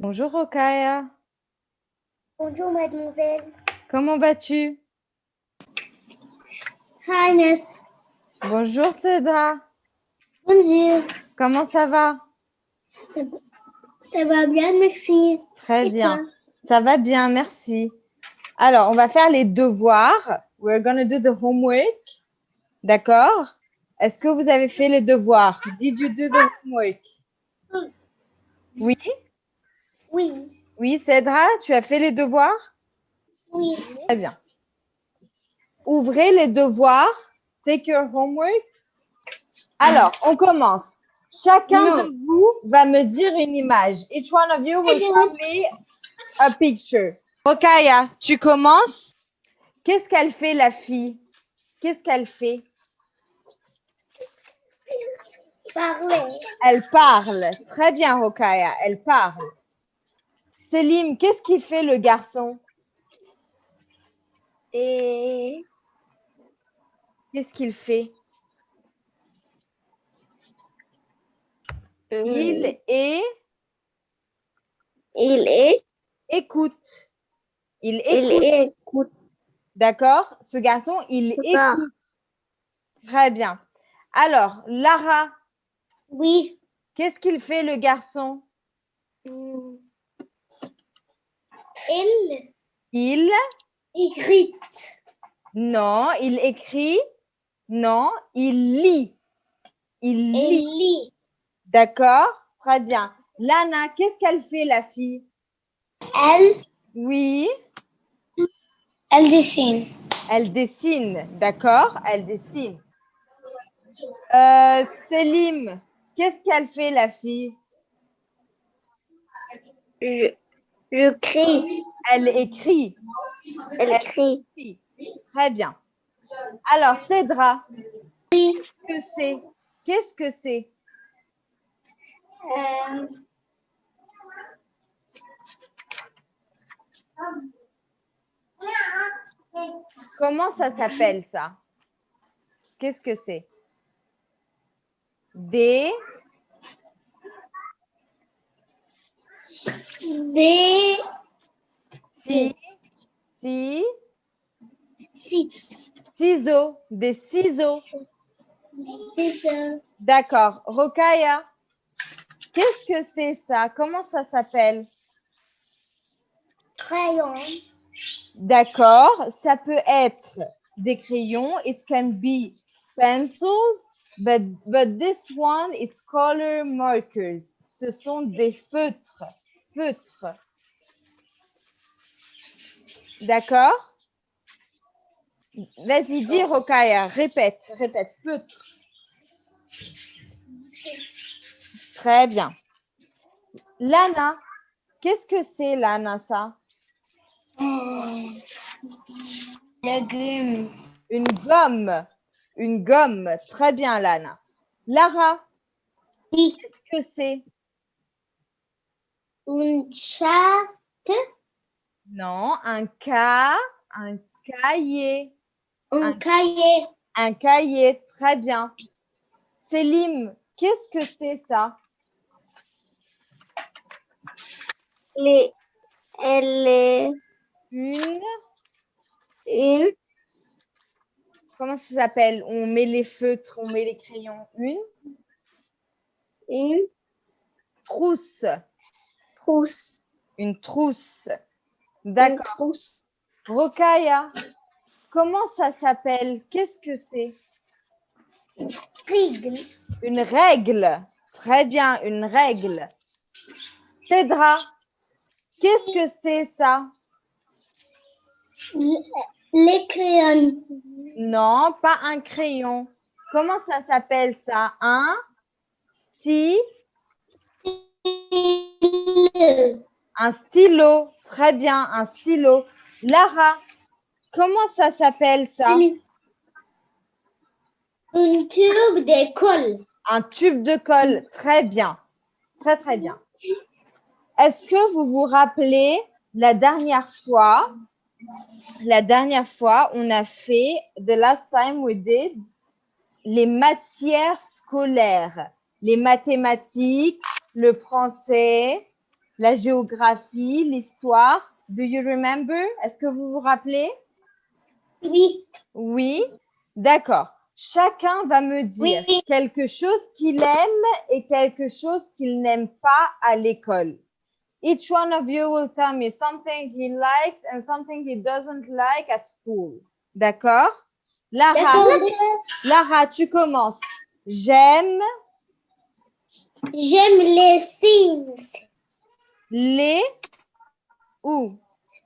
Bonjour Rokaya. Bonjour, mademoiselle. Comment vas-tu? Hi. Bonjour Cédra. Bonjour. Comment ça va? Ça, ça va bien, merci. Très Et bien. Ça va bien, merci. Alors, on va faire les devoirs. We're going to do the homework. D'accord? Est-ce que vous avez fait les devoirs? Did you do the homework? Oui? Oui. Oui, Cédra, tu as fait les devoirs? Oui. Très bien. Ouvrez les devoirs. Take your homework. Alors, on commence. Chacun Non. de vous va me dire une image. Each one of you will tell me a picture. Rokaya, tu commences? Qu'est-ce qu'elle fait, la fille? Qu'est-ce qu'elle fait? Parlez. Elle parle. Très bien, Rokaya, elle parle. Selim, qu'est-ce qu'il fait, le garçon? Et Qu'est-ce qu'il fait? Il, Il est il est, écoute. Il il écoute. écoute. D'accord? Ce garçon, il écoute. Très bien. Alors, Lara, Oui. qu'est-ce qu'il fait, le garçon? Il Il, écrit. non, il écrit, non, il lit. Il Il lit. lit. D'accord Très bien. Lana, qu'est-ce qu'elle fait, la fille? Elle, Oui, elle dessine. elle dessine. D'accord Elle dessine. Euh, Selim, qu'est-ce qu'elle fait, la fille? Je, je crie. Elle écrit. Elle crie. Oui, Très bien. Alors, Cédra, qu'est-ce que c'est? Qu'est-ce que c'est? Euh, Comment ça s'appelle ça? Qu'est-ce que c'est? Des des si, si, six. ciseaux, des ciseaux. Ça. D'accord. Rokaya, qu'est-ce que c'est ça? Comment ça s'appelle? Crayon. D'accord. Ça peut être des crayons. It can be pencils, but, but this one, it's color markers. Ce sont des feutres. D'accord? Vas-y, dis Rokaya. Répète, répète. Feutre. Très bien. Lana, qu'est-ce que c'est Lana ça? Légumes. Une gomme. Une gomme. Très bien, Lana. Lara, Oui. qu'est-ce que c'est? Une chatte? Non, un cas, un cahier. Un Un- cahier. Un cahier. Très bien. Selim, qu'est-ce que c'est ça? Les, elle est Une. une, Comment ça s'appelle? On met les feutres, on met les crayons. Une une trousse. Trousse. Une trousse. Une D'accord. trousse. Rokaya, comment ça s'appelle? Qu'est-ce que c'est? Règle. Une règle. Très bien, une règle. Cédra, qu'est-ce que c'est ça? Les crayons. Non, pas un crayon. Comment ça s'appelle ça? Un sti, un stylo. Très bien, un stylo. Lara, comment ça s'appelle ça? Une tube d'école. Un tube de colle. Très bien. Très, très bien. Est-ce que vous vous rappelez la dernière fois, la dernière fois, on a fait, the last time we did, les matières scolaires, les mathématiques, le français, la géographie, l'histoire. Do you remember? Est-ce que vous vous rappelez? Oui. Oui, d'accord. Chacun va me dire Oui. quelque chose qu'il aime et quelque chose qu'il n'aime pas à l'école. Each one of you will tell me something he likes and something he doesn't like at school. D'accord? Lara, D'accord. Lara, tu commences. J'aime J'aime les sciences. les ou?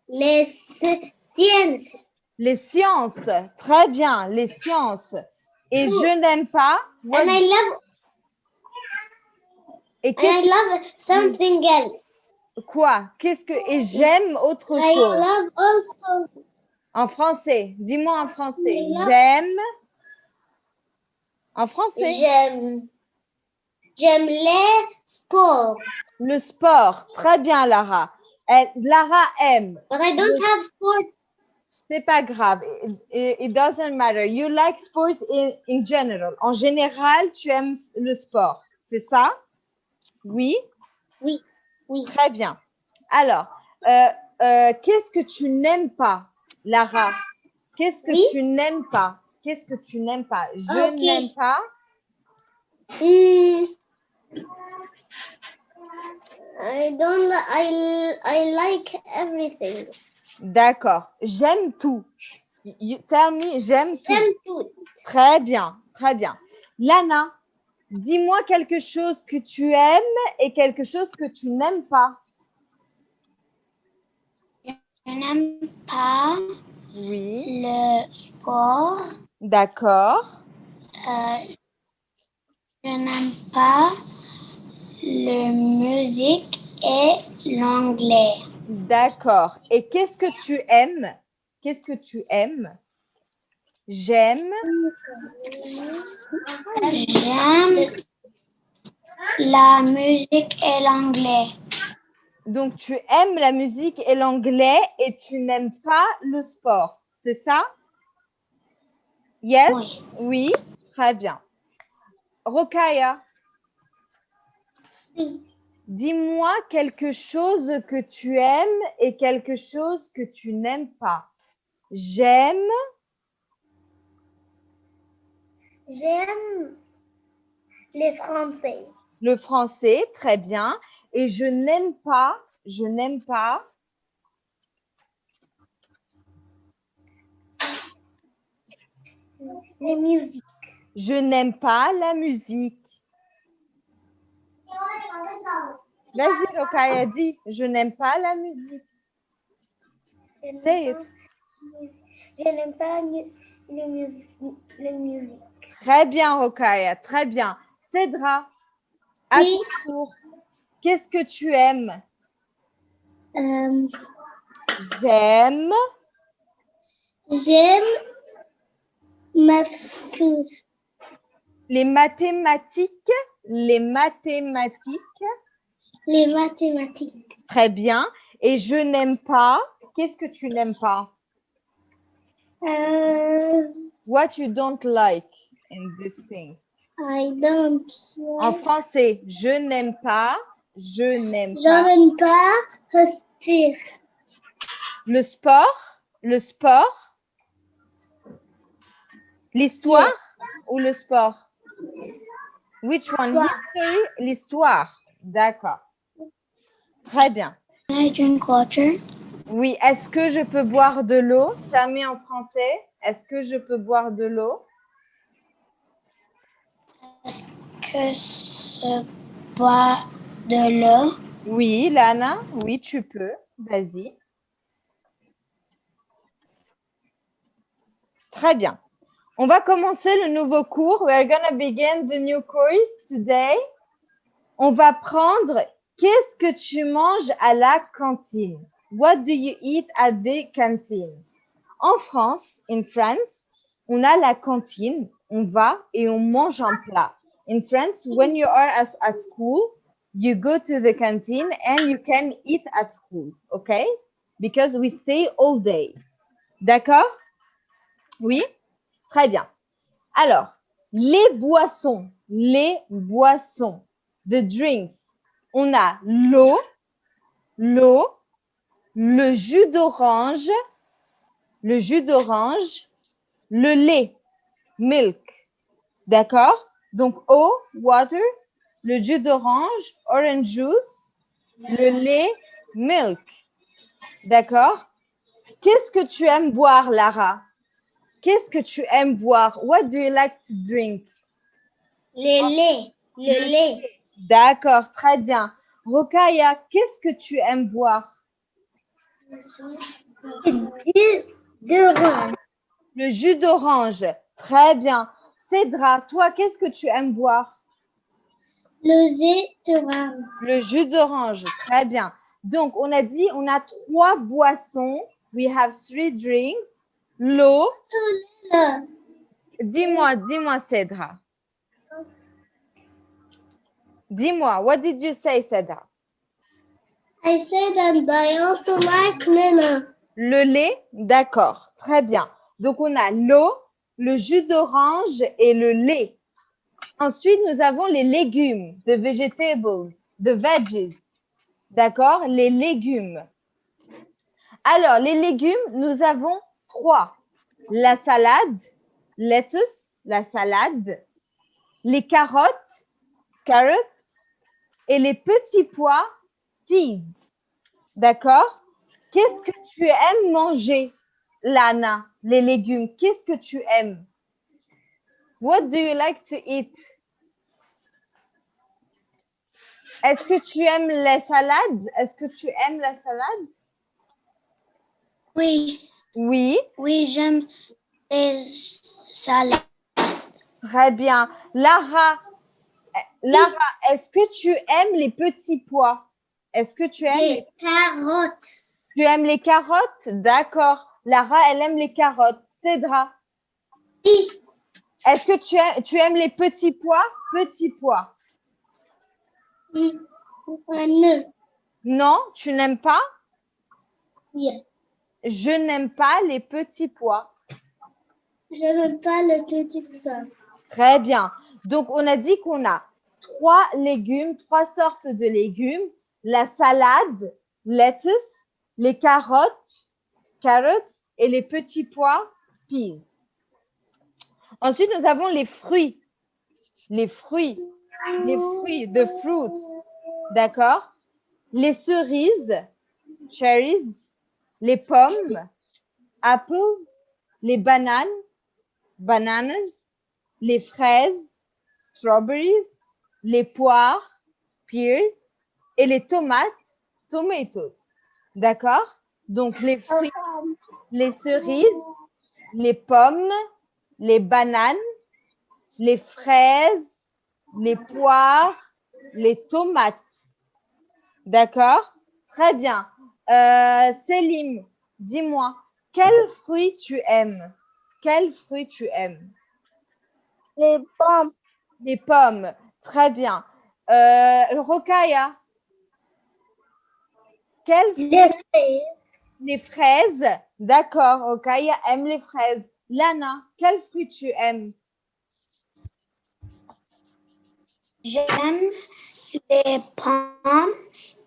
Les sciences. les sciences. Très bien, les sciences. Et je n'aime pas. what- And I love et and I qu'est-ce love something else. quoi? Qu'est-ce que et j'aime autre I chose love also en français. Dis-moi en français. J'aime en français j'aime j'aime les sports. le sport. Très bien, Lara. Elle- Lara aime. But I don't have sports. C'est pas grave. It, it- doesn't matter. You like sport in, in general. En général, tu aimes le sport. C'est ça? Oui? Oui. Oui. Très bien. Alors, euh, euh, qu'est-ce que tu n'aimes pas, Lara? Qu'est-ce que Oui. tu n'aimes pas? Qu'est-ce que tu n'aimes pas? Je n'aime pas. Hmm. I don't I I like everything. D'accord. J'aime tout. You tell me, j'aime tout. J'aime tout. Très bien, très bien. Lana, dis-moi quelque chose que tu aimes et quelque chose que tu n'aimes pas. Je n'aime pas Oui. le sport. D'accord. Euh, je n'aime pas la musique et l'anglais. D'accord. Et qu'est-ce que tu aimes? Qu'est-ce que tu aimes? J'aime. J'aime la musique et l'anglais. Donc, tu aimes la musique et l'anglais et tu n'aimes pas le sport. C'est ça? Yes? Oui. Oui. Très bien. Rokaya, Oui. dis-moi quelque chose que tu aimes et quelque chose que tu n'aimes pas. J'aime. J'aime les Français. le français, très bien. Et je n'aime pas, je n'aime pas Les musiques. Je n'aime pas la musique. Vas-y, Rokaya, dis, je n'aime pas la musique. Say it. Je n'aime pas mu- les musiques. Les musiques. Très bien, Rokaya, très bien. Cédra, à Oui. ton tour, qu'est-ce que tu aimes? Euh, J'aime J'aime les mathématiques. Les mathématiques, Les mathématiques. très bien. Et je n'aime pas, qu'est-ce que tu n'aimes pas? Euh, What you don't like in these things? I don't. En français, je n'aime pas, je n'aime Je pas n'aime pas restir. le sport, le sport, l'histoire ou le sport? Which one? L'histoire. History, l'histoire. D'accord. Très bien. Can I drink water? Oui, est-ce que je peux boire de l'eau? T'as mis en français. Est-ce que je peux boire de l'eau? Est-ce que se boit de l'eau? Oui, Lana, oui, tu peux. Vas-y. Très bien. On va commencer le nouveau cours. We are going to begin the new course today. On va prendre qu'est-ce que tu manges à la cantine? What do you eat at the canteen? En France, in France, on a la cantine, on va et on mange un plat. In France, when you are at school, you go to the canteen and you can eat at school, okay? Because we stay all day. D'accord? Oui? Très bien. Alors, les boissons, les boissons, the drinks. On a l'eau, l'eau, le jus d'orange, le jus d'orange, le lait, milk. D'accord? Donc, eau, water, le jus d'orange, orange juice, le lait, milk. D'accord? Qu'est-ce que tu aimes boire, Lara? Qu'est-ce que tu aimes boire? What do you like to drink? Le lait. Le lait. D'accord, très bien. Rokaya, qu'est-ce que tu aimes boire? Le jus d'orange. Très bien. Cédra, toi, qu'est-ce que tu aimes boire? Le lait d'orange. Le jus d'orange. Très bien. Donc, on a dit, on a trois boissons. We have three drinks. L'eau. Le. Dis-moi, dis-moi, Cédra. Dis-moi, what did you say, Cédra? I said and I also like Lila. Le lait, d'accord, très bien. Donc, on a l'eau, le jus d'orange et le lait. Ensuite, nous avons les légumes, the vegetables, the veggies. D'accord Les légumes. Alors, les légumes, nous avons La salade, lettuce, la salade, les carottes, carrots, et les petits pois, peas. D'accord? Qu'est-ce que tu aimes manger, Lana, les légumes? Qu'est-ce que tu aimes? What do you like to eat? Est-ce que tu aimes les salades? Est-ce que tu aimes la salade? Oui. Oui, Oui, j'aime les salades. très bien. Lara, Lara, est-ce que tu aimes les petits pois? Est-ce que tu aimes les Les carottes. Tu aimes les carottes? D'accord. Lara, elle aime les carottes. Cédra, Oui. est-ce que tu aimes, tu aimes les petits pois? Petits pois. Un Non, tu n'aimes pas? Oui. Je n'aime pas les petits pois. Je n'aime pas le petit pain. Très bien. Donc, on a dit qu'on a trois légumes, trois sortes de légumes. La salade, lettuce, les carottes, carrots et les petits pois, peas. Ensuite, nous avons les fruits. Les fruits. Les fruits, the fruits. D'accord? Les cerises, cherries, les pommes, apples, les bananes, bananas, les fraises, strawberries, les poires, pears, et les tomates, tomatoes. D'accord? Donc, les fruits, les cerises, les pommes, les bananes, les fraises, les poires, les tomates. D'accord? Très bien. Euh, Célim, dis-moi, quel fruit tu aimes? Quel fruit tu aimes? Les pommes. Les pommes. Très bien. Euh, Rokaya, quel fruit? Les fraises. Les fraises. D'accord. Rokaya aime les fraises. Lana, quel fruit tu aimes? J'aime les pommes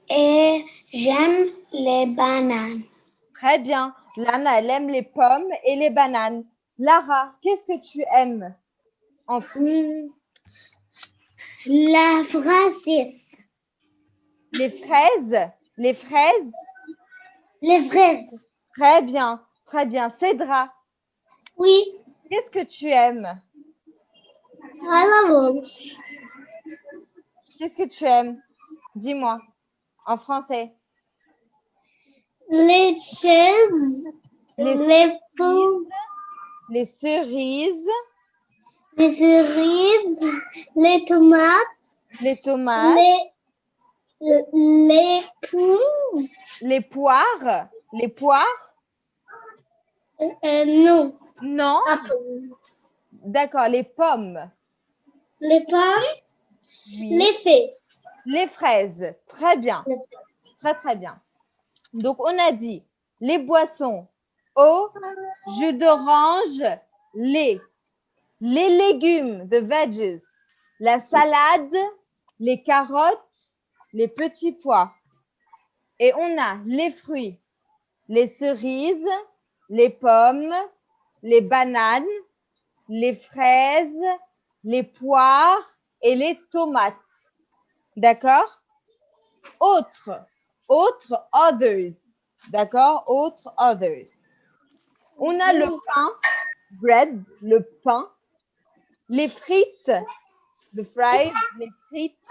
et j'aime les bananes. Très bien. Lana, elle aime les pommes et les bananes. Lara, qu'est-ce que tu aimes en fruits? La fraises. Les fraises? Les fraises? Les fraises. Très bien. Très bien. Cédra, Oui. qu'est-ce que tu aimes? Qu'est-ce que tu aimes? Dis-moi en français. Les chaises. Les Les pommes. Les cerises, Les cerises. Les tomates. les tomates, Les, les pommes. les poires, les poires Euh, non. Non. D'accord, les pommes. Les pommes. Oui. Les fraises. Les fraises, très bien. Très, très bien. Donc, on a dit les boissons, eau, jus d'orange, lait. Les légumes, the veggies, la salade, les carottes, les petits pois. Et on a les fruits, les cerises, les pommes, les bananes, les fraises, les poires et les tomates. D'accord? Autre, autre, others. D'accord? Autre, others. On a le pain, bread, le pain, les frites, the fries, les frites,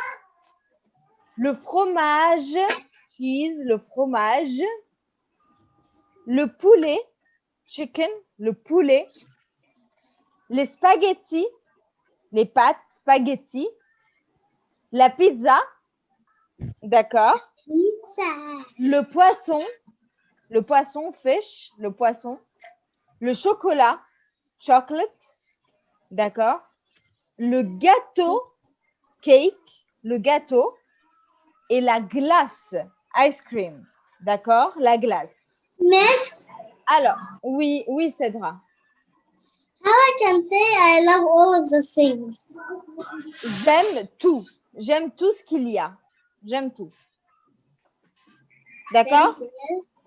le fromage, cheese, le fromage, le poulet, chicken, le poulet, les spaghettis, les pâtes, spaghettis, la pizza, d'accord, Pizza. le poisson, le poisson, fish, le poisson, le chocolat, chocolate, d'accord, le gâteau, cake, le gâteau, et la glace, ice cream, d'accord, la glace. Miss, Alors, oui, oui, Cédra. I can say I love all of the things. J'aime tout. J'aime tout ce qu'il y a. J'aime tout. D'accord?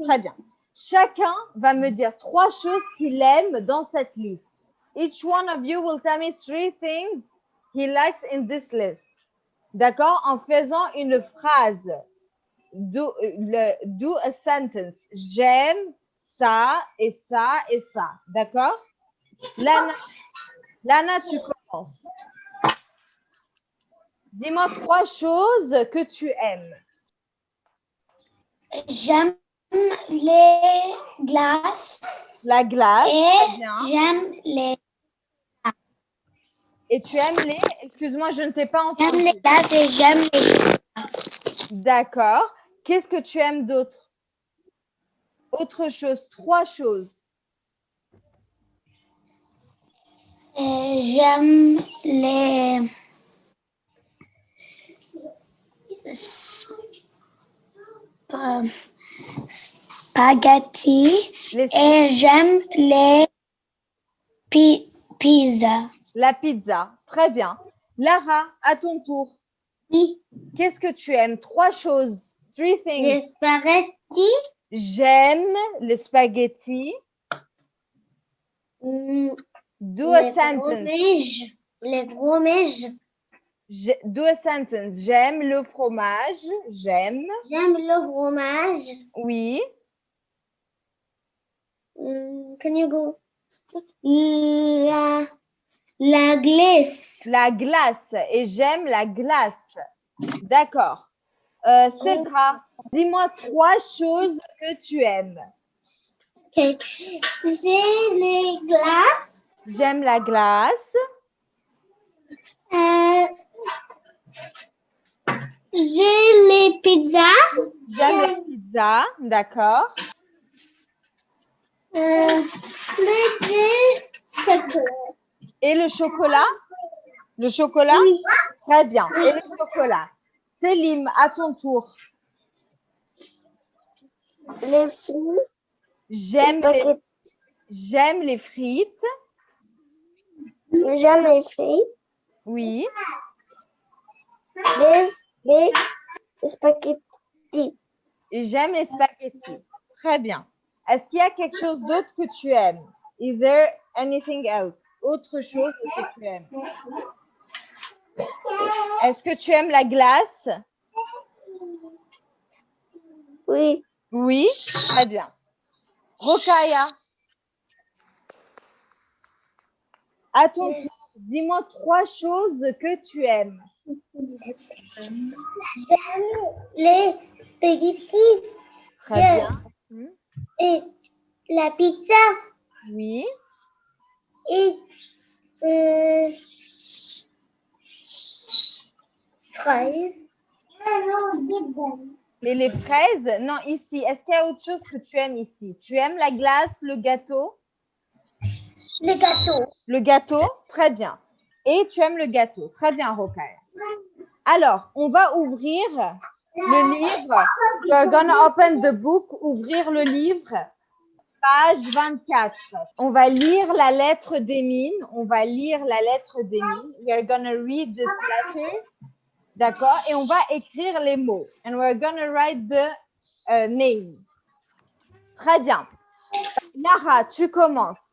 Très bien. Chacun va me dire trois choses qu'il aime dans cette liste. Each one of you will tell me three things he likes in this list. D'accord? En faisant une phrase. Do, le- do a sentence. J'aime ça et ça et ça. D'accord? Lana, Lana, tu commences. Dis-moi trois choses que tu aimes. J'aime les glaces La glace, et j'aime les, Et tu aimes les... Excuse-moi, je ne t'ai pas j'aime entendu. les glaces et j'aime les D'accord. Qu'est-ce que tu aimes d'autre? Autre chose, trois choses. et j'aime les sp- spaghettis Les- et j'aime les pi- pizzas. La pizza, très bien. Lara, à ton tour. Oui, Qu'est-ce que tu aimes? Trois choses. Three things. les spaghettis, J'aime les spaghettis. mm, Do a les sentence. fromages, les fromages. Do a sentence. J'aime le fromage. J'aime. J'aime le fromage. Oui. Mm, can you go? La, la glace. La glace. Et j'aime la glace. D'accord. Euh, Cédra, dis-moi trois choses que tu aimes. Ok. J'ai les glaces. J'aime la glace. Euh, j'ai les pizzas. J'aime la pizza. D'accord. Euh, le chocolat. Et le chocolat? Le chocolat? Oui. Très bien. Et le chocolat? Célim, à ton tour. Les fruits, J'aime les, j'aime les frites. J'aime les fruits, Oui. les, les spaghettis. Et j'aime les spaghettis. Très bien. Est-ce qu'il y a quelque chose d'autre que tu aimes? Is there anything else? Autre chose que tu aimes? Est-ce que tu aimes la glace? Oui. Oui. Très bien. Rokaya. À ton tour, dis-moi trois choses que tu aimes. J'aime les spaghettis Très Bien. Hmm. et la pizza Oui. et euh, fraises. Mais les fraises, non, ici, est-ce qu'il y a autre chose que tu aimes ici? Tu aimes la glace, le gâteau? Le gâteau. Le gâteau, très bien. Et tu aimes le gâteau, très bien, Rokaya. Alors, on va ouvrir le livre. We're gonna open the book, ouvrir le livre, page 24. On va lire la lettre d'Emine. On va lire la lettre d'Emine. We're gonna read this letter. D'accord? Et on va écrire les mots. And we're gonna write the euh, name. Très bien. Lara, tu commences.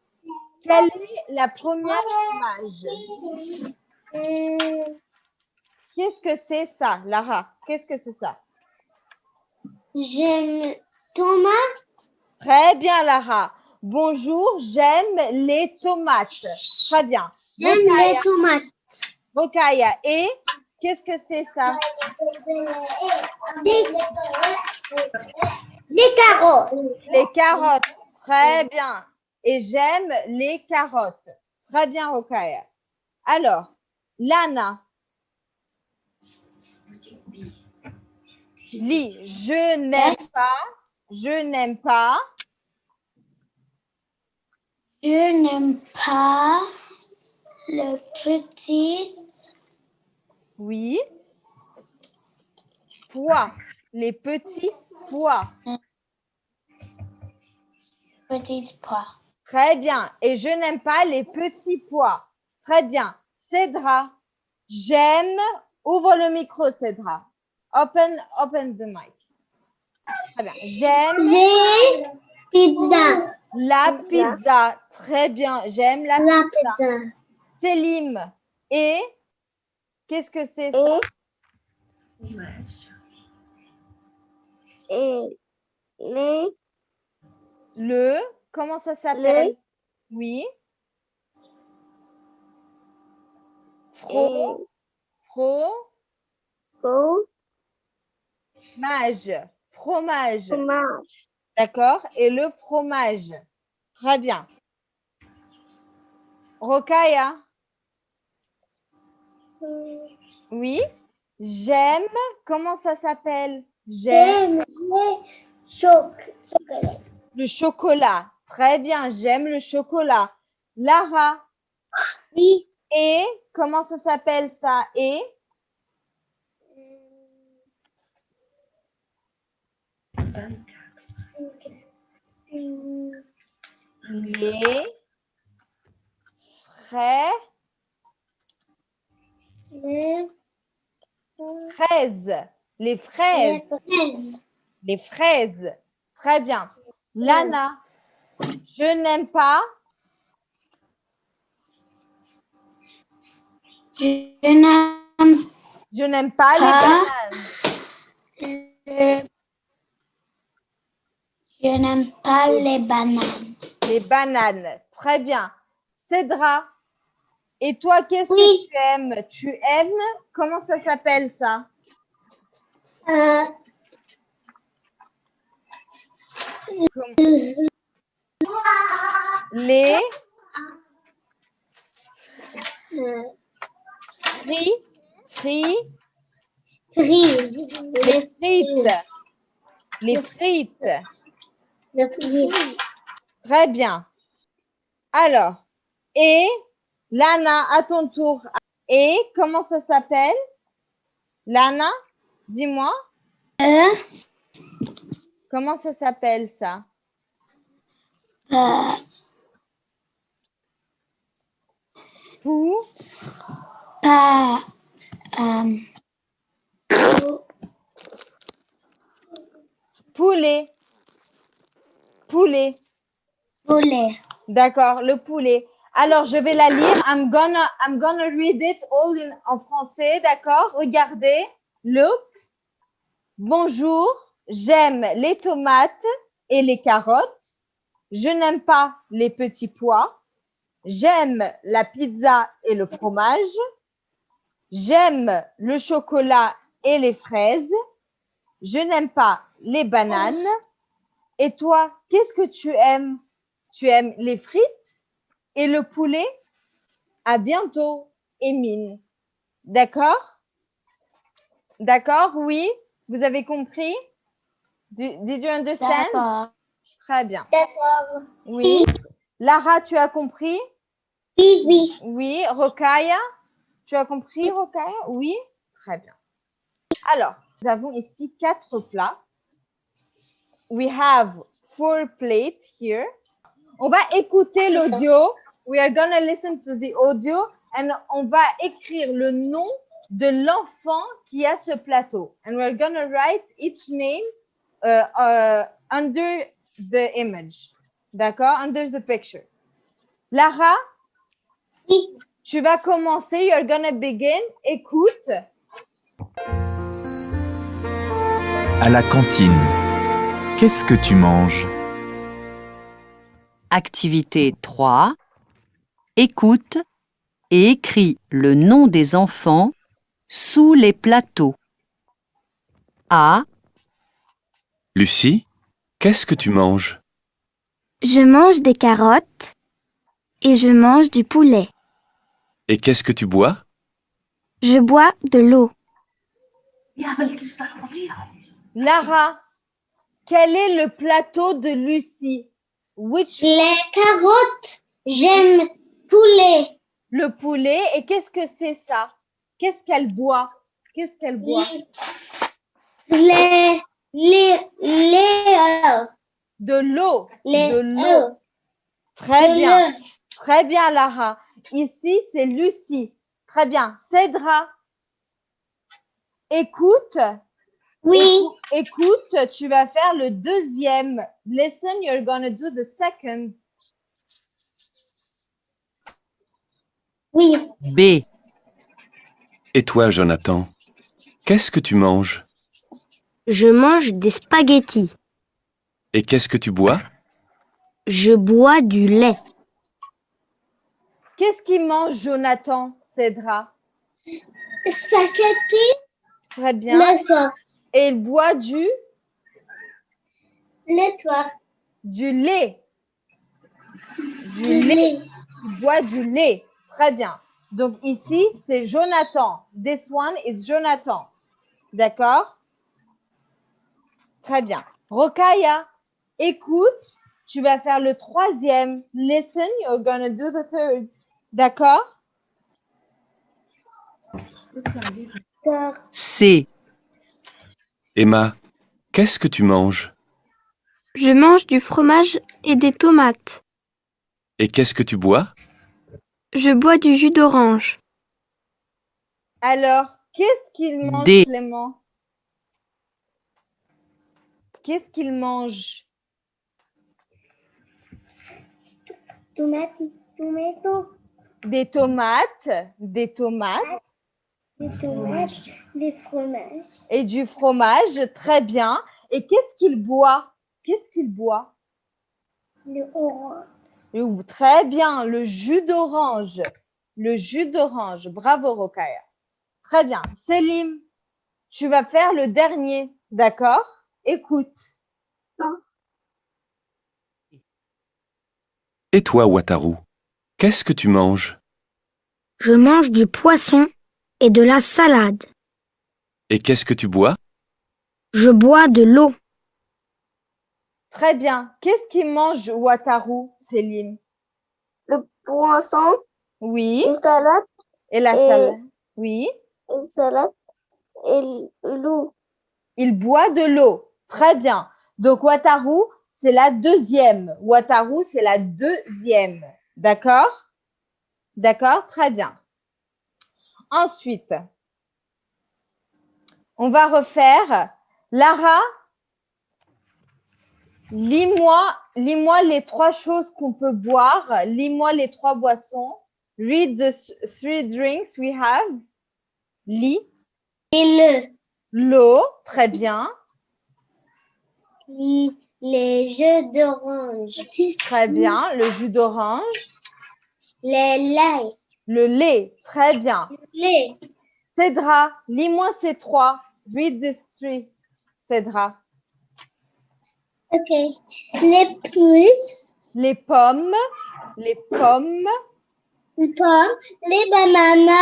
Quelle est la première image Qu'est-ce que c'est ça, Lara? Qu'est-ce que c'est ça? J'aime Thomas. Très bien, Lara. Bonjour, j'aime les tomates. Très bien. J'aime les tomates. Rokaya. Et qu'est-ce que c'est ça? Des, des carottes. Les carottes. Très bien. Et j'aime les carottes. Très bien, Rokaya. Alors, Lana. Lis, je n'aime pas, je n'aime pas, Je n'aime pas le petit oui, pois, les petits pois. petit pois. Très bien. Et je n'aime pas les petits pois. Très bien. Cédra, j'aime. Ouvre le micro, Cédra. Open, open the mic. Très bien. J'aime J'ai pizza. la pizza. Très bien. J'aime la La pizza. pizza. Célim. Et qu'est-ce que c'est ça? Et les, Le, comment ça s'appelle? Oui. Fro, fro, faux mage, fromage. fromage. D'accord Et le fromage. Très bien. Rokaya Hmm, Oui. J'aime. Comment ça s'appelle? J'aime le chocolat. Très bien. J'aime le chocolat. Lara. Oui. Et comment ça s'appelle ça? Et? Les frais, Les fraises. Les fraises. fraises. Les fraises. Très bien. Lana. Je n'aime pas. Je n'aime Je n'aime pas les bananes. le- Je n'aime pas les bananes. Les bananes. Très bien. Cédra. Et toi, qu'est-ce Oui. que tu aimes? Tu aimes Comment ça s'appelle ça? Euh, Les fri, fri, frites. les frites. Les frites. Les frites. Très bien. Alors, et Lana, à ton tour. Et comment ça s'appelle? Lana, dis-moi, Euh, comment ça s'appelle ça? Pas, euh, poulet. Poulet. poulet. D'accord, le poulet. Alors, je vais la lire. I'm gonna, I'm gonna read it all in, en français. D'accord? Regardez. Look. Bonjour. J'aime les tomates et les carottes. Je n'aime pas les petits pois. J'aime la pizza et le fromage. J'aime le chocolat et les fraises. Je n'aime pas les bananes. Et toi, qu'est-ce que tu aimes? Tu aimes les frites et le poulet? À bientôt, Émile. D'accord? D'accord, oui Vous avez compris? Did you understand? Très bien. D'accord. Oui. Lara, tu as compris? Oui, oui. Oui. Rokaya? Tu as compris, Rokaya? Oui. Très bien. Alors, nous avons ici quatre plats. We have four plates here. On va écouter l'audio. We are going to listen to the audio and on va écrire le nom de l'enfant qui a ce plateau. And we're going to write each name euh, euh, under the image. D'accord? Under the picture. Lara, Oui. tu vas commencer. You're gonna begin. Écoute. À la cantine. Qu'est-ce que tu manges? Activité 3. Écoute et écris le nom des enfants sous les plateaux. A, Lucie, qu'est-ce que tu manges? Je mange des carottes et je mange du poulet. Et qu'est-ce que tu bois? Je bois de l'eau. Lara, quel est le plateau de Lucie? Which Les carottes. J'aime poulet. le poulet et qu'est-ce que c'est ça? Qu'est-ce qu'elle boit? Qu'est-ce qu'elle boit? Les, les, les, De l'eau. De l'eau. Très de bien. Très bien, Lara. Ici, c'est Lucie. Très bien. Cédra. Écoute. Oui. Écou- Écoute, tu vas faire le deuxième. Listen, you're gonna do the second. Oui. B, Et toi, Jonathan, qu'est-ce que tu manges? Je mange des spaghettis. Et qu'est-ce que tu bois? Je bois du lait. Qu'est-ce qu'il mange, Jonathan, Cédra? Spaghetti. Très bien. D'accord. Et il boit du, Les toi. du lait. Du Du lait. lait. Il boit du lait. Très bien. Donc ici, c'est Jonathan. This one is Jonathan. D'accord? Très bien. Rokaya, écoute, tu vas faire le troisième. Listen, you're gonna do the third. D'accord? C, Emma, qu'est-ce que tu manges? Je mange du fromage et des tomates. Et qu'est-ce que tu bois? Je bois du jus d'orange. Alors, qu'est-ce qu'il mange, D. Clément? Qu'est-ce qu'il mange? Tomate, tomato, Des tomates, des tomates des tomates, des fromages, et du fromage. Très bien. Et qu'est-ce qu'il boit? Qu'est-ce qu'il boit? Le orange, Très bien, le jus d'orange. Le jus d'orange. Bravo, Rokaya. Très bien. Selim, tu vas faire le dernier. D'accord? Écoute. Et toi, Wataru, qu'est-ce que tu manges? Je mange du poisson et de la salade. Et qu'est-ce que tu bois? Je bois de l'eau. Très bien. Qu'est-ce qu'il mange, Wataru, Selim le poisson, Oui. une salade, Et la Et- salade Oui. une salade et l'eau. Il boit de l'eau. Très bien. Donc, Wataru, c'est la deuxième. Wataru, c'est la deuxième. D'accord? D'accord Très bien. Ensuite, on va refaire. Lara, lis-moi lis-moi les trois choses qu'on peut boire. Lis-moi les trois boissons. Read the th- three drinks we have. Lis. Et L'eau, très bien. Le, les jeux d'orange. Très bien. Le jus d'orange. Les laits. Le lait. Très bien. Les. Cédra, lis-moi ces trois. Read these three. Cédra. Ok. Les puces. Les pommes. Les pommes. Les pommes. Les bananes.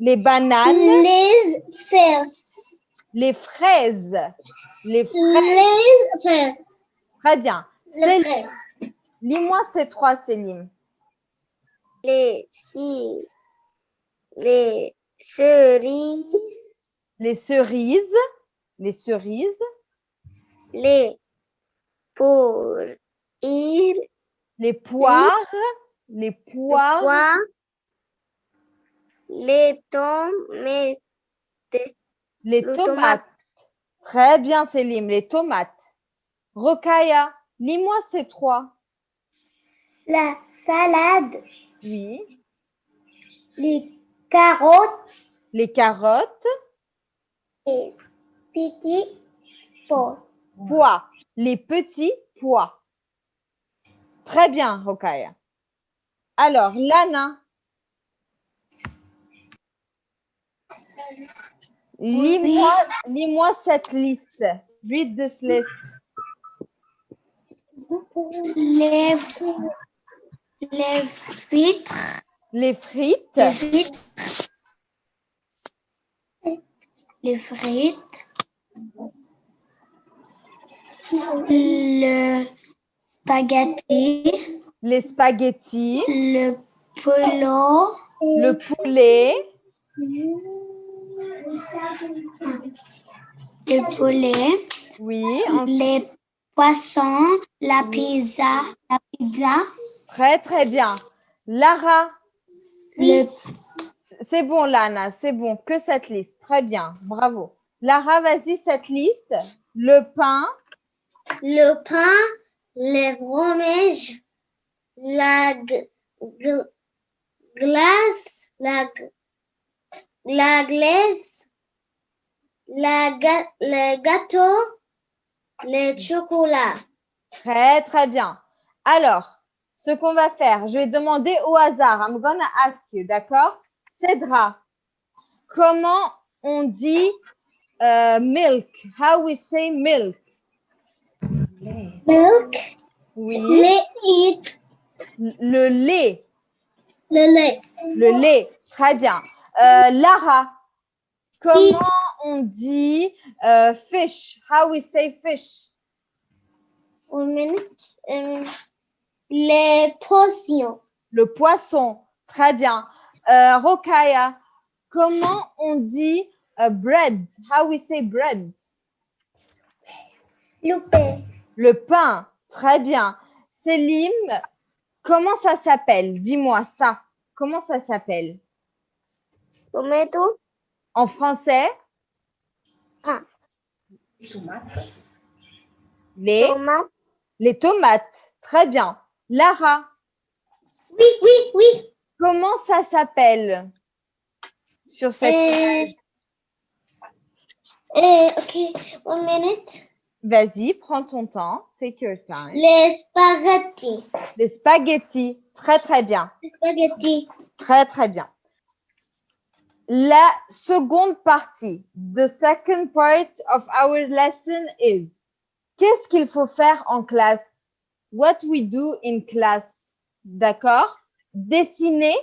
Les bananes. Les fers. Les fraises. Les fraises. Les. Très bien. Les fraises. Lis-moi ces trois, Céline. les si, les cerises, Les cerises. Les cerises. les pour ir, Les poires. Les poires. les tomates, Les le tomates. tomate. Très bien, Céline. Les tomates. Rokaya, lis-moi ces trois. La salade, Oui. les carottes Les carottes, et petits pois. pois. Les petits pois. Très bien, Rokaya. Alors, Lana. Lis-moi cette liste. Read this list. Les, les frites, Les frites, les frites, les frites, le spaghetti, les spaghettis, le polo, le poulet, le poulet, oui, ensuite- les poissons, la pizza, la pizza, très très bien. Lara, le c'est bon Lana, c'est bon, que cette liste, très bien, bravo. Lara, vas-y, cette liste, le pain, le pain, les fromages, la glace, la glace, la ga- le gâteau, le chocolat. Très, très bien. Alors, ce qu'on va faire, je vais demander au hasard. I'm gonna ask you, d'accord? Cédra, comment on dit euh, milk? How we say milk? Milk, Oui, lait, le lait. le lait. Le lait, très bien. Euh, Lara, comment on dit euh, fish? How we say fish? Euh, les potions. Le poisson, très bien. Euh, Rokaya, comment on dit euh, bread? How we say bread? Le pain, Le pain, très bien. Selim, comment ça s'appelle? Dis-moi ça. Comment ça s'appelle? tomato, En français? Ah. Les, tomate, les tomates, très bien. Lara, Oui, oui, oui. comment ça s'appelle sur cette Euh, image? euh, ok, one minute. Vas-y, prends ton temps. Take your time. Les spaghettis. Les spaghettis, très très bien. Les spaghettis. Très très bien. La seconde partie, the second part of our lesson is qu'est-ce qu'il faut faire en classe? What we do in class. D'accord? Dessiner,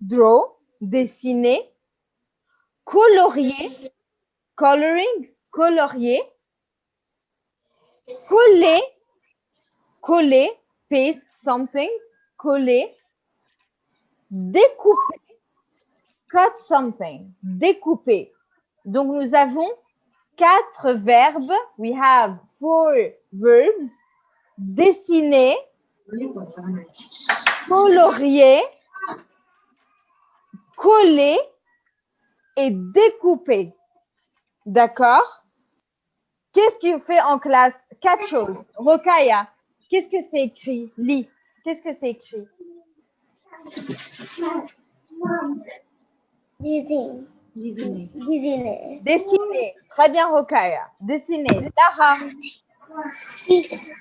draw, dessiner, colorier, coloring, colorier, coller, coller, paste something, coller, découper, cut something, découper. Donc, nous avons quatre verbes. We have four verbs. Dessiner, colorier, coller et découper. D'accord? Qu'est-ce qu'il fait en classe Quatre choses? Rokaya, qu'est-ce que c'est écrit? Lis. Qu'est-ce que c'est écrit? Disney. Disney. Dessiner. Très bien, Rokaya. Dessiner. Lara,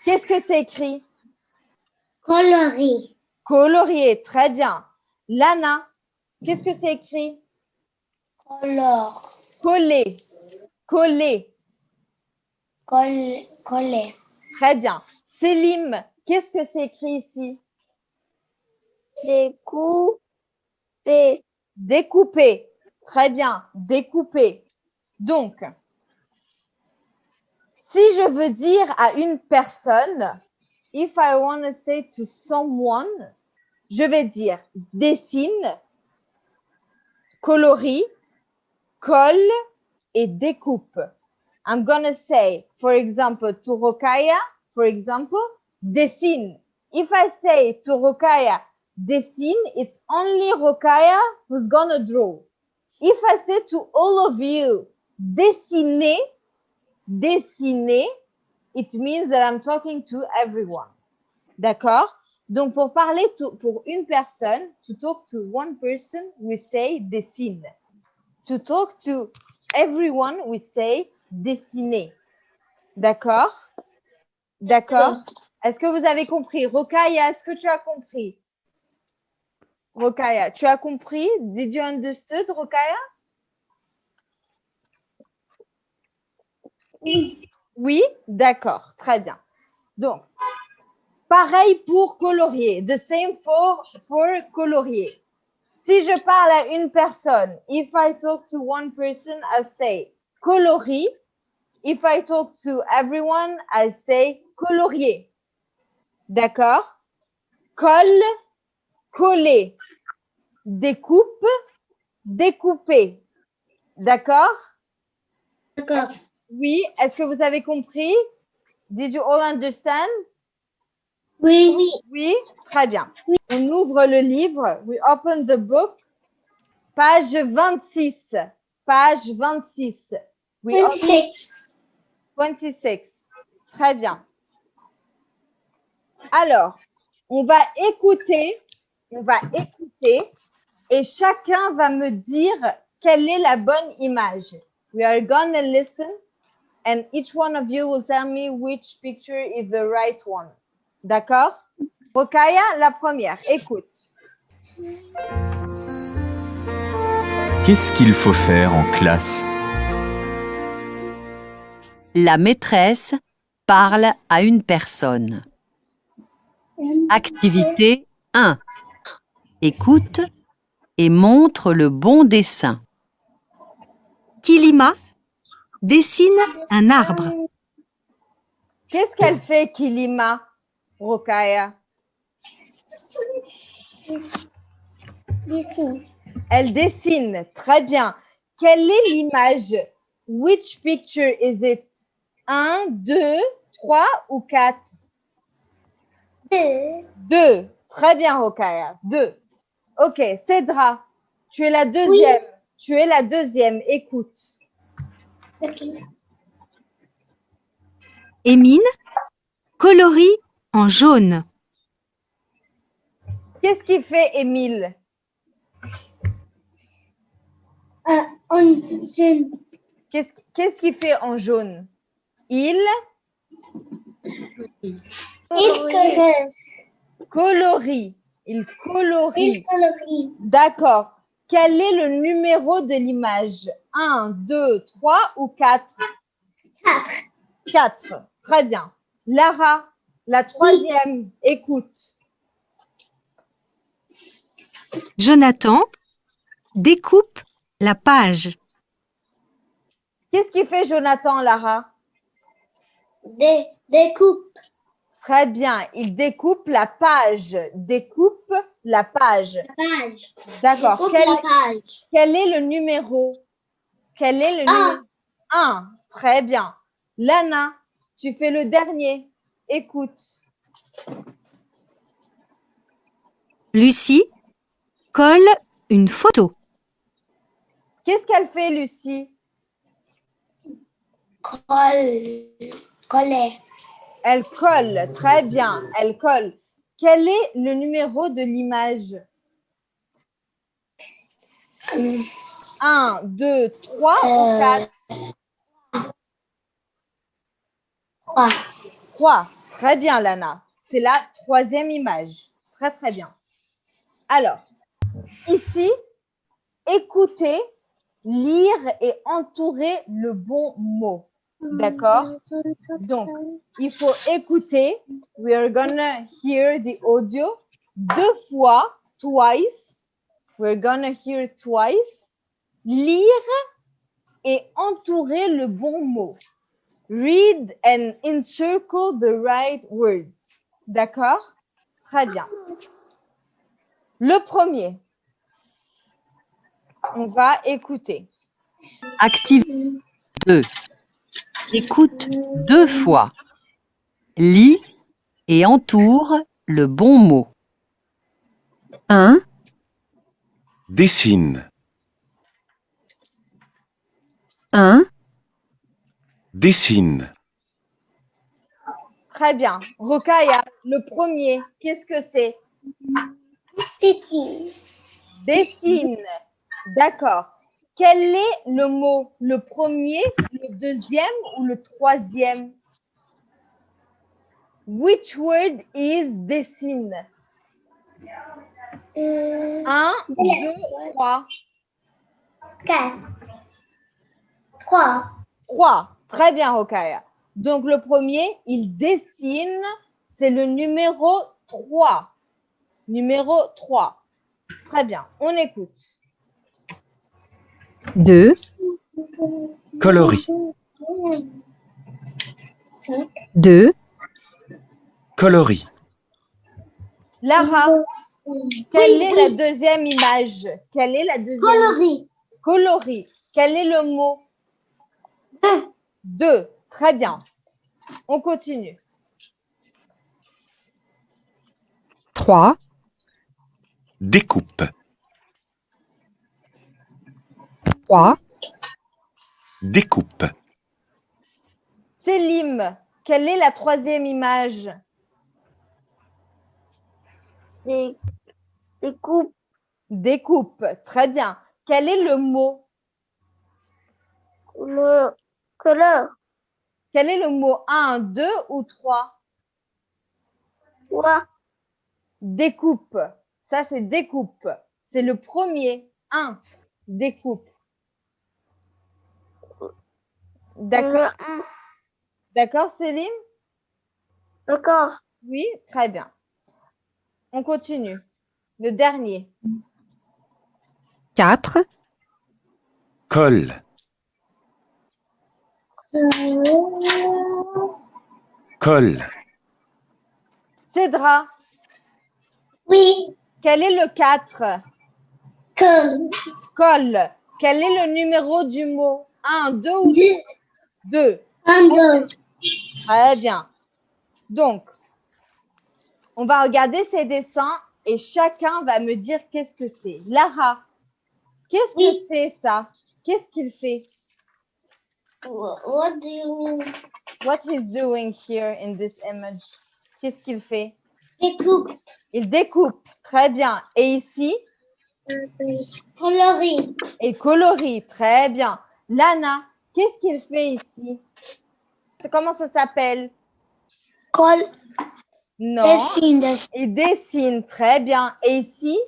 qu'est-ce que c'est écrit? Coloris. Colorier. Très bien. Lana, qu'est-ce que c'est écrit? Color. Coller. Coller. Col coller. Très bien. Selim, qu'est-ce que c'est écrit ici? Découper. Découper. Très bien. Découper. Donc, si je veux dire à une personne, if I want to say to someone, je vais dire dessine, colorie, colle et découpe. I'm gonna say, for example, to Rokaya, for example, dessine. If I say to Rokaya, dessine, it's only Rokaya who's gonna draw. If I say to all of you, dessinez, dessinez, it means that I'm talking to everyone. D'accord? Donc, pour parler to- pour une personne, to talk to one person, we say dessine. To talk to everyone, we say dessiner. D'accord? D'accord? Est-ce que vous avez compris? Rokaya, est-ce que tu as compris? Rokaya, tu as compris? Did you understood, Rokaya? Oui, d'accord, très bien. Donc, pareil pour colorier. The same for, for colorier. Si je parle à une personne, if I talk to one person, I say coloris. If I talk to everyone, I say colorier. D'accord? Colle, coller. Découpe, découper. D'accord? D'accord. Oui, est-ce que vous avez compris? Did you all understand? Oui. Oui. Oui, très bien. On ouvre le livre. We open the book. Page 26. Page 26. We open 26. 26. Très bien. Alors, on va écouter, on va écouter et chacun va me dire quelle est la bonne image. We are gonna listen and each one of you will tell me which picture is the right one. D'accord? Rokaya, la première, écoute. Qu'est-ce qu'il faut faire en classe? La maîtresse parle à une personne. Activité 1. Écoute et montre le bon dessin. Kilima dessine un arbre. Qu'est-ce qu'elle fait, Kilima, Rokaya? Dessine. Elle dessine. Très bien. Quelle est l'image? Which picture is it? Un, deux, trois ou quatre? Deux. Deux. Très bien, Rokaya. Deux. Ok, Cédra, tu es la deuxième. Tu es la deuxième. Écoute. Ok. Émine colorie en jaune. Qu'est-ce qu'il fait, Émile? Euh, on, je, Qu'est-ce qu'est-ce qu'il fait en jaune? Il? Est-ce que je, colorie. Il il colorie. colorie? D'accord. Quel est le numéro de l'image? Un, deux, trois ou quatre? Quatre. Quatre. Très bien. Lara, la troisième, écoute. Jonathan découpe la page. Qu'est-ce qu'il fait Jonathan, Lara? Des, découpe. Très bien. Il découpe la page. Découpe la page. Page. D'accord. Quel, la page. quel est le numéro? Quel est le Un. numéro? Un. Très bien. Lana, tu fais le dernier. Écoute. Lucie colle une photo. Qu'est-ce qu'elle fait, Lucie? Colle. Collet. Elle colle. Très bien. Elle colle. Quel est le numéro de l'image? Euh, Un, deux, trois ou Euh, quatre? trois. Trois. Très bien, Lana. C'est la troisième image. Très, très bien. Alors, ici, écoutez, lire et entourer le bon mot. D'accord Donc, il faut écouter. We are gonna hear the audio deux fois, twice. We're gonna hear twice. Lire et entourer le bon mot. Read and encircle the right words. D'accord? Très bien. Le premier. On va écouter. Activité 2. Écoute deux fois. Lis et entoure le bon mot. 1, Dessine, 1, dessine, Très bien. Rokaya, le premier, qu'est-ce que c'est? Titi. Dessine. D'accord. Quel est le mot Le premier, le deuxième ou le troisième? Which word is dessine Euh, Un, deux, trois. quatre. Trois. Trois. Très bien, Rokaya. Donc, le premier, il dessine, c'est le numéro 3. Numéro 3. Très bien, on écoute. 2, Coloris. 2, Coloris. Lara, quelle est la deuxième image? Quelle est la deuxième? Coloris. Coloris. Quel est le mot? Deux. Deux. Très bien. On continue. 3, Découpe. 3, Découpe. Célim, quelle est la troisième image? Des, coupes. Découpe. Très bien. Quel est le mot? Le couleur. Quel est le mot 1, 2 ou 3 Trois. Découpe. Ça, c'est découpe. C'est le premier. 1. Découpe. D'accord, Le un. D'accord, Céline? D'accord. Oui, très bien. On continue. Le dernier. 4, Colle. Colle. Cédra, Oui. quel est le 4 Comme. Colle. Quel est le numéro du mot? 1, 2 ou Deux. 2 Un, deux. Très bien. Donc, on va regarder ces dessins et chacun va me dire qu'est-ce que c'est. Lara, qu'est-ce que c'est ça? Qu'est-ce qu'il fait? What do you mean? What he's doing here in this image? Qu'est-ce qu'il fait? Découpe. Il découpe. Très bien. Et ici, Coloris. il colorie. Très bien. Lana, qu'est-ce qu'il fait ici? Comment ça s'appelle? Col. Non. Dessine, dessine. Il dessine. Très bien. Et ici?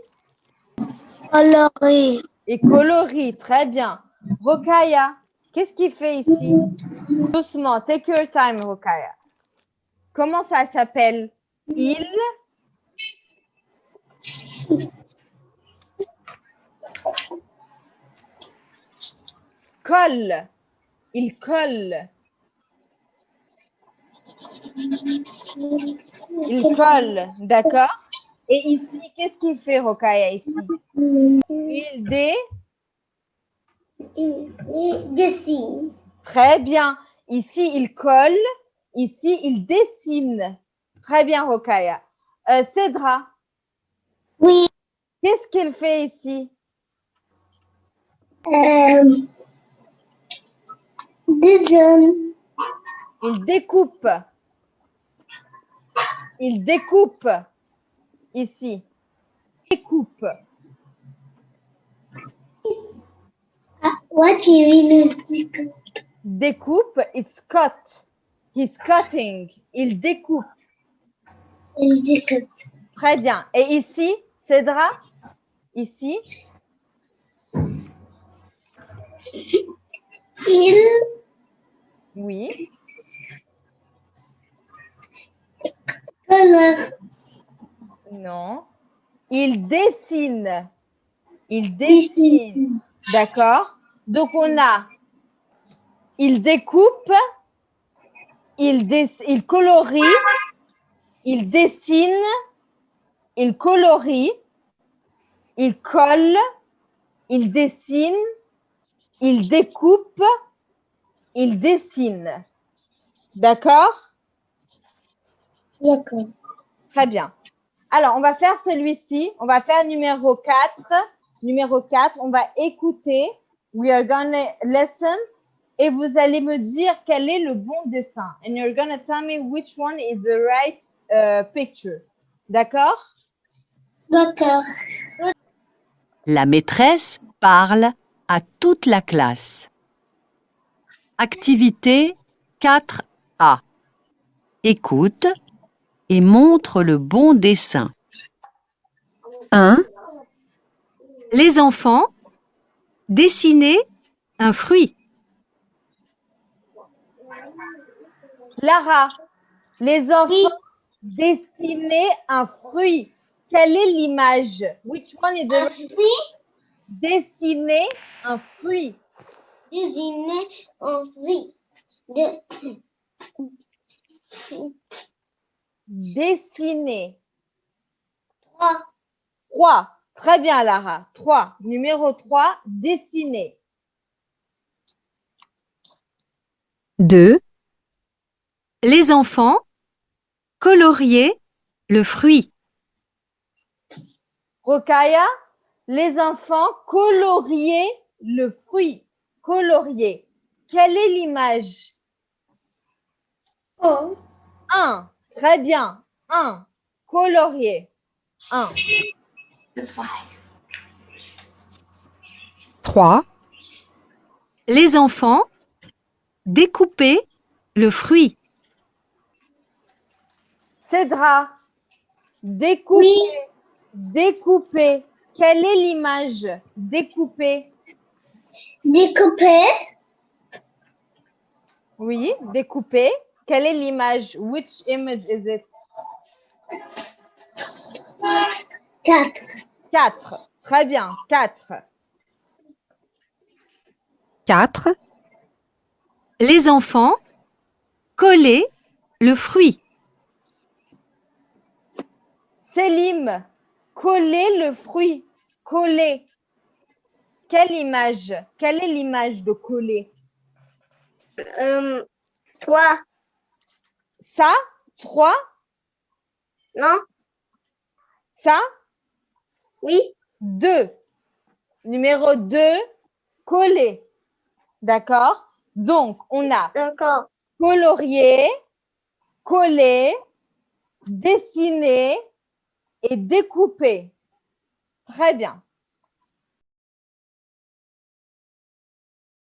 Coloris. Et colorie, très bien. Rokaya, qu'est-ce qu'il fait ici? Doucement, take your time, Rokaya. Comment ça s'appelle? Il? Colle. Il colle. Il colle, d'accord? Et ici, qu'est-ce qu'il fait, Rokaya, ici? Il dé... Il, dessine. Très bien. Ici, il colle. Ici, il dessine. Très bien, Rokaya. Euh, Cédra, Oui. qu'est-ce qu'il fait ici? Euh, dessine. Il découpe. Il découpe. Ici. Découpe. What do you mean? Découpe, it's cut. He's cutting. Il découpe. Il découpe. Très bien. Et ici, Cédra? Ici, Il oui. Non. Il dessine. Il dessine. D'accord Donc, on a, il découpe, il, il colorie, il dessine, il colorie, il colle, il dessine, il découpe, il dessine. D'accord? D'accord. Très bien. Alors, on va faire celui-ci. On va faire numéro 4. Numéro 4, on va écouter. We are going to listen et vous allez me dire quel est le bon dessin. And you're gonna tell me which one is the right uh, picture. D'accord? D'accord. La maîtresse parle à toute la classe. Activité 4A. Écoute et montre le bon dessin. 1. Les enfants, dessinez un fruit. Lara, les enfants dessinaient un fruit. Quelle est l'image? Which one is the Un fruit dessiner un fruit? Désigné en fruit. De, Dessiner. trois. 3. Très bien, Lara. 3. Numéro 3, dessiner. 2. Les enfants, coloriez le fruit. Rokaya, les enfants colorier le fruit. Colorier. Quelle est l'image? Oh. 1. Très bien. 1. Colorier. 1. 3. Les enfants, découpez le fruit. Cédra, découper. Oui. Découper. Quelle est l'image? Découper. Découpé. Oui, découper. Quelle est l'image? Which image is it? Quatre. 4. Très bien. 4. 4. Les enfants, collez le fruit. Selim, coller le fruit. Coller. Quelle image? Quelle est l'image de coller? Euh, toi. Ça? 3. Non? Ça? Oui? 2. Numéro 2, coller. D'accord? Donc, on a D'accord. colorier, coller, dessiner et découper. Très bien.